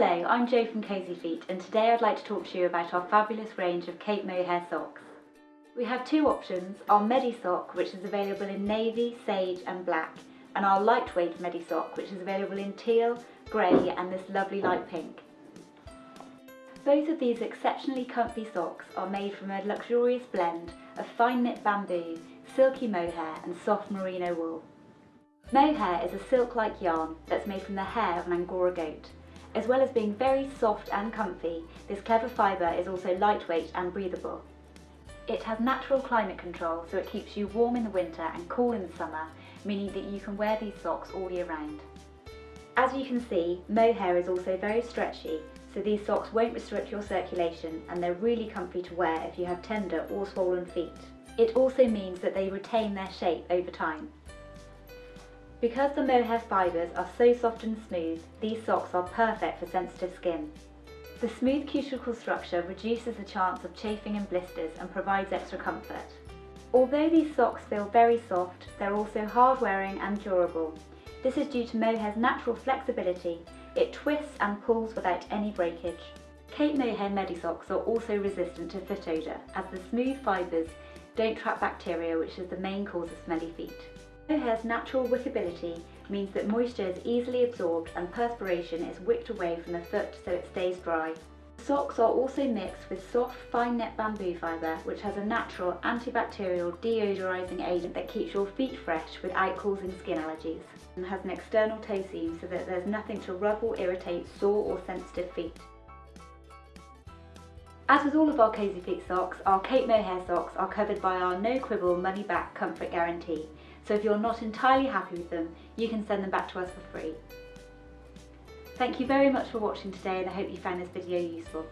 Hello, I'm Jo from Cosy Feet and today I'd like to talk to you about our fabulous range of Cape Mohair socks. We have two options, our Medi sock which is available in navy, sage and black and our lightweight Medi sock which is available in teal, grey and this lovely light pink. Both of these exceptionally comfy socks are made from a luxurious blend of fine knit bamboo, silky mohair and soft merino wool. Mohair is a silk-like yarn that's made from the hair of an Angora goat. As well as being very soft and comfy, this clever fibre is also lightweight and breathable. It has natural climate control so it keeps you warm in the winter and cool in the summer, meaning that you can wear these socks all year round. As you can see, mohair is also very stretchy, so these socks won't restrict your circulation and they're really comfy to wear if you have tender or swollen feet. It also means that they retain their shape over time. Because the mohair fibres are so soft and smooth, these socks are perfect for sensitive skin. The smooth cuticle structure reduces the chance of chafing and blisters and provides extra comfort. Although these socks feel very soft, they're also hard wearing and durable. This is due to mohair's natural flexibility, it twists and pulls without any breakage. Cape Mohair Medisocks are also resistant to foot odour as the smooth fibres don't trap bacteria which is the main cause of smelly feet. Mohair's natural wickability means that moisture is easily absorbed and perspiration is wicked away from the foot so it stays dry. Socks are also mixed with soft fine net bamboo fibre which has a natural antibacterial deodorising agent that keeps your feet fresh without causing skin allergies and has an external toe seam so that there's nothing to rub or irritate sore or sensitive feet. As with all of our Cosy Feet socks, our Cape Mohair socks are covered by our no quibble money back comfort guarantee so if you're not entirely happy with them, you can send them back to us for free. Thank you very much for watching today and I hope you found this video useful.